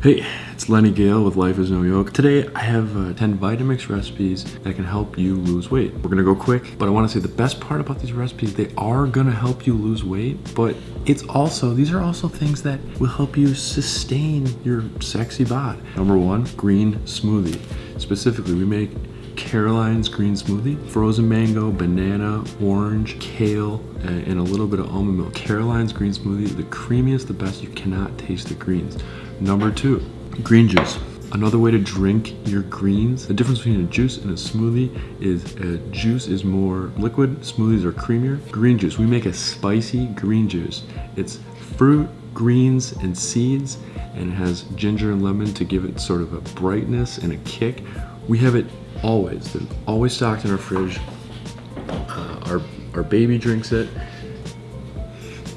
Hey, it's Lenny Gale with Life is No Yoke. Today I have uh, 10 Vitamix recipes that can help you lose weight. We're gonna go quick, but I wanna say the best part about these recipes, they are gonna help you lose weight, but it's also, these are also things that will help you sustain your sexy bod. Number one, green smoothie. Specifically, we make Caroline's green smoothie, frozen mango, banana, orange, kale, and a little bit of almond milk. Caroline's green smoothie, the creamiest, the best. You cannot taste the greens. Number two, green juice. Another way to drink your greens, the difference between a juice and a smoothie is a juice is more liquid, smoothies are creamier. Green juice, we make a spicy green juice. It's fruit, greens, and seeds, and it has ginger and lemon to give it sort of a brightness and a kick. We have it always, They're always stocked in our fridge. Uh, our, our baby drinks it.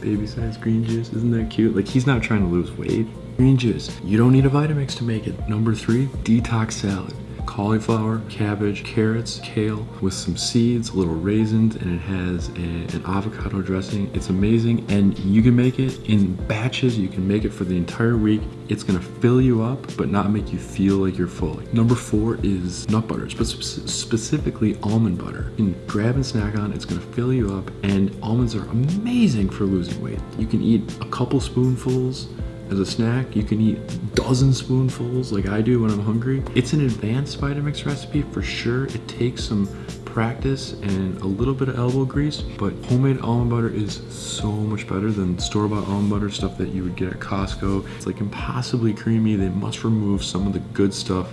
Baby size green juice, isn't that cute? Like he's not trying to lose weight. Green juice. You don't need a Vitamix to make it. Number three, detox salad cauliflower, cabbage, carrots, kale with some seeds, a little raisins, and it has a, an avocado dressing. It's amazing and you can make it in batches. You can make it for the entire week. It's gonna fill you up but not make you feel like you're full. Number four is nut butters, but specifically almond butter. You can grab and snack on, it's gonna fill you up and almonds are amazing for losing weight. You can eat a couple spoonfuls as a snack. You can eat dozen spoonfuls like I do when I'm hungry. It's an advanced Vitamix recipe for sure. It takes some practice and a little bit of elbow grease, but homemade almond butter is so much better than store-bought almond butter stuff that you would get at Costco. It's like impossibly creamy. They must remove some of the good stuff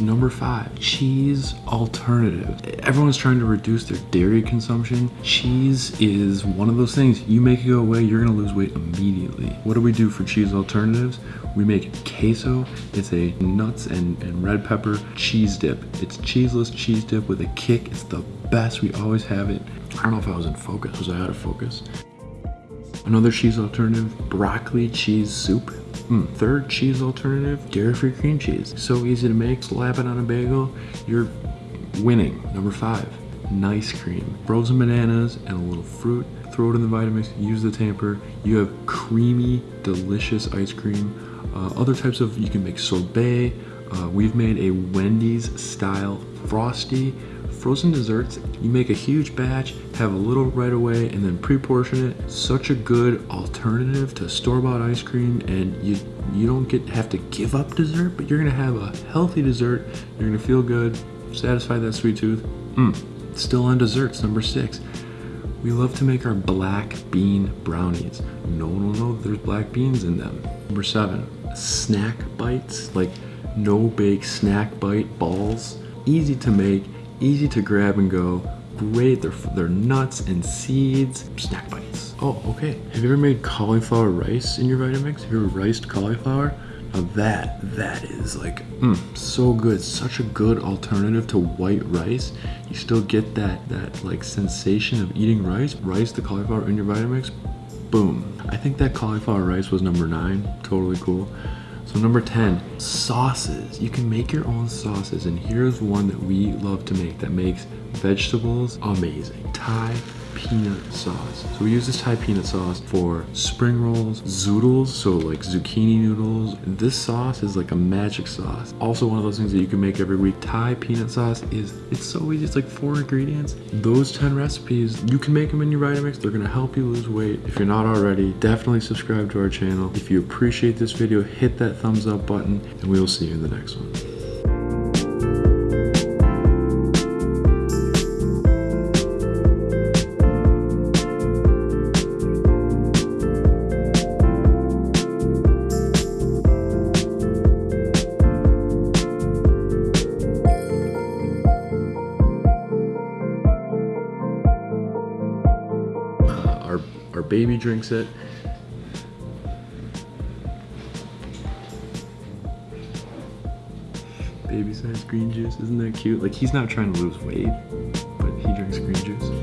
Number five, cheese alternative. Everyone's trying to reduce their dairy consumption. Cheese is one of those things. You make it go away, you're gonna lose weight immediately. What do we do for cheese alternatives? We make queso. It's a nuts and, and red pepper cheese dip. It's cheeseless cheese dip with a kick. It's the best. We always have it. I don't know if I was in focus. Was I out of focus? Another cheese alternative, broccoli cheese soup. Mm. Third cheese alternative, dairy-free cream cheese. So easy to make, slap it on a bagel, you're winning. Number five, nice cream. Frozen bananas and a little fruit. Throw it in the Vitamix, use the tamper. You have creamy, delicious ice cream. Uh, other types of, you can make sorbet. Uh, we've made a Wendy's style frosty frozen desserts, you make a huge batch, have a little right away, and then pre-portion it. Such a good alternative to store-bought ice cream, and you you don't get have to give up dessert, but you're gonna have a healthy dessert. You're gonna feel good, satisfy that sweet tooth. Mm. Still on desserts, number six. We love to make our black bean brownies. No one will know there's black beans in them. Number seven, snack bites, like no bake snack bite balls. Easy to make, easy to grab and go, great, they're, they're nuts and seeds, snack bites. Oh, okay. Have you ever made cauliflower rice in your Vitamix? Have you ever riced cauliflower? Now that, that is like, mm, so good. Such a good alternative to white rice. You still get that, that like sensation of eating rice. Rice the cauliflower in your Vitamix, boom. I think that cauliflower rice was number nine, totally cool. So number 10, sauces. You can make your own sauces and here's one that we love to make that makes vegetables amazing. Thai peanut sauce. So we use this Thai peanut sauce for spring rolls, zoodles, so like zucchini noodles. This sauce is like a magic sauce. Also one of those things that you can make every week. Thai peanut sauce is, it's so easy. It's like four ingredients. Those 10 recipes, you can make them in your Vitamix. They're gonna help you lose weight. If you're not already, definitely subscribe to our channel. If you appreciate this video, hit that thumbs up button and we will see you in the next one. Baby drinks it. Baby size green juice, isn't that cute? Like he's not trying to lose weight, but he drinks green juice.